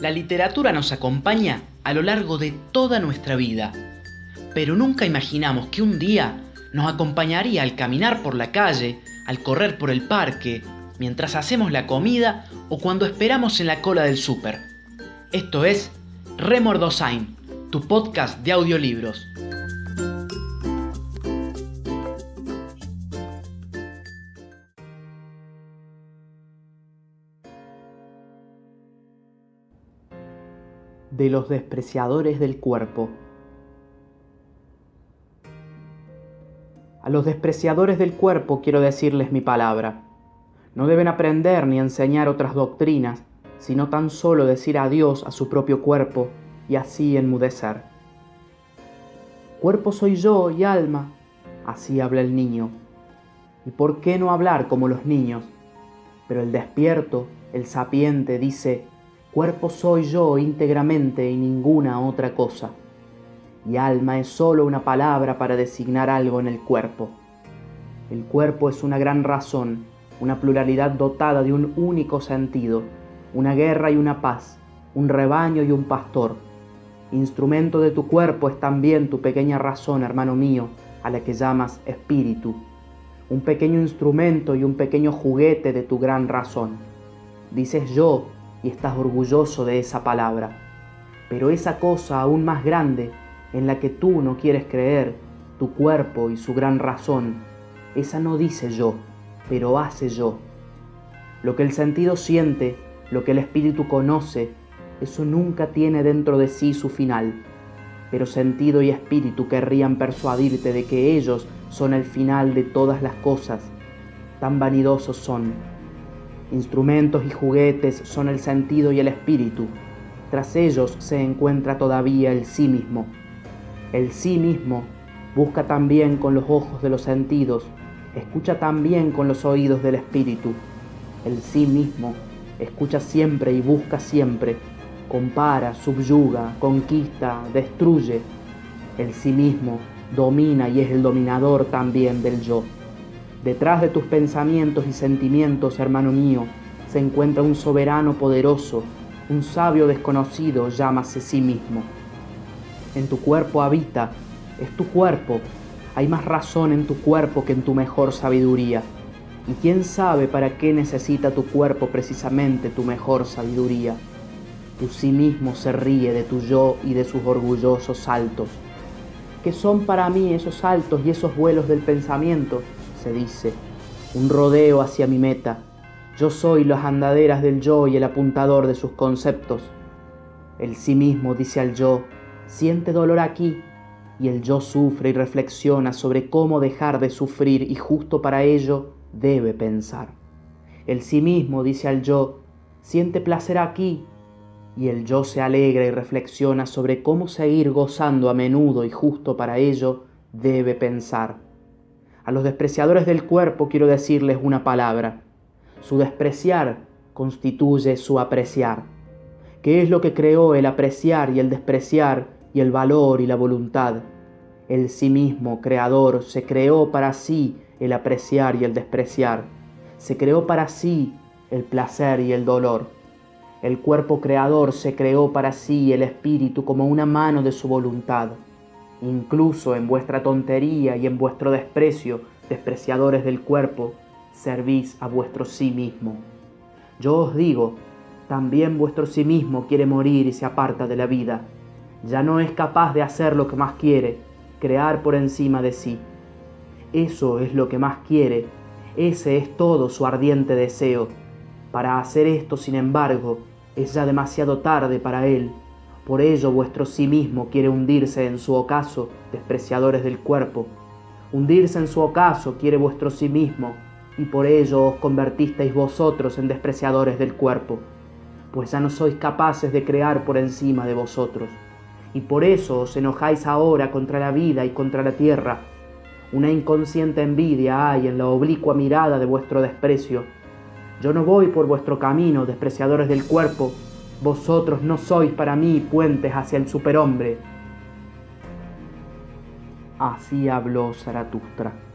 La literatura nos acompaña a lo largo de toda nuestra vida, pero nunca imaginamos que un día nos acompañaría al caminar por la calle, al correr por el parque, mientras hacemos la comida o cuando esperamos en la cola del súper. Esto es Remordosain, tu podcast de audiolibros. De los despreciadores del cuerpo. A los despreciadores del cuerpo quiero decirles mi palabra. No deben aprender ni enseñar otras doctrinas, sino tan solo decir adiós a su propio cuerpo y así enmudecer. Cuerpo soy yo y alma, así habla el niño. ¿Y por qué no hablar como los niños? Pero el despierto, el sapiente, dice, Cuerpo soy yo íntegramente y ninguna otra cosa. Y alma es sólo una palabra para designar algo en el cuerpo. El cuerpo es una gran razón, una pluralidad dotada de un único sentido, una guerra y una paz, un rebaño y un pastor. Instrumento de tu cuerpo es también tu pequeña razón, hermano mío, a la que llamas espíritu. Un pequeño instrumento y un pequeño juguete de tu gran razón. Dices yo, y estás orgulloso de esa palabra. Pero esa cosa aún más grande en la que tú no quieres creer, tu cuerpo y su gran razón, esa no dice yo, pero hace yo. Lo que el sentido siente, lo que el espíritu conoce, eso nunca tiene dentro de sí su final. Pero sentido y espíritu querrían persuadirte de que ellos son el final de todas las cosas. Tan vanidosos son Instrumentos y juguetes son el sentido y el espíritu. Tras ellos se encuentra todavía el sí mismo. El sí mismo busca también con los ojos de los sentidos, escucha también con los oídos del espíritu. El sí mismo escucha siempre y busca siempre, compara, subyuga, conquista, destruye. El sí mismo domina y es el dominador también del yo. Detrás de tus pensamientos y sentimientos, hermano mío, se encuentra un soberano poderoso, un sabio desconocido, llámase sí mismo. En tu cuerpo habita, es tu cuerpo, hay más razón en tu cuerpo que en tu mejor sabiduría. ¿Y quién sabe para qué necesita tu cuerpo precisamente tu mejor sabiduría? Tu sí mismo se ríe de tu yo y de sus orgullosos saltos. ¿Qué son para mí esos saltos y esos vuelos del pensamiento? Dice, un rodeo hacia mi meta. Yo soy las andaderas del yo y el apuntador de sus conceptos. El sí mismo dice al yo, siente dolor aquí, y el yo sufre y reflexiona sobre cómo dejar de sufrir y justo para ello debe pensar. El sí mismo dice al yo, siente placer aquí, y el yo se alegra y reflexiona sobre cómo seguir gozando a menudo y justo para ello debe pensar. A los despreciadores del cuerpo quiero decirles una palabra. Su despreciar constituye su apreciar. ¿Qué es lo que creó el apreciar y el despreciar y el valor y la voluntad? El sí mismo, creador, se creó para sí el apreciar y el despreciar. Se creó para sí el placer y el dolor. El cuerpo creador se creó para sí el espíritu como una mano de su voluntad. Incluso en vuestra tontería y en vuestro desprecio, despreciadores del cuerpo, servís a vuestro sí mismo. Yo os digo, también vuestro sí mismo quiere morir y se aparta de la vida. Ya no es capaz de hacer lo que más quiere, crear por encima de sí. Eso es lo que más quiere, ese es todo su ardiente deseo. Para hacer esto, sin embargo, es ya demasiado tarde para él por ello vuestro sí mismo quiere hundirse en su ocaso, despreciadores del cuerpo. Hundirse en su ocaso quiere vuestro sí mismo, y por ello os convertisteis vosotros en despreciadores del cuerpo, pues ya no sois capaces de crear por encima de vosotros. Y por eso os enojáis ahora contra la vida y contra la tierra. Una inconsciente envidia hay en la oblicua mirada de vuestro desprecio. Yo no voy por vuestro camino, despreciadores del cuerpo, vosotros no sois para mí puentes hacia el superhombre. Así habló Zaratustra.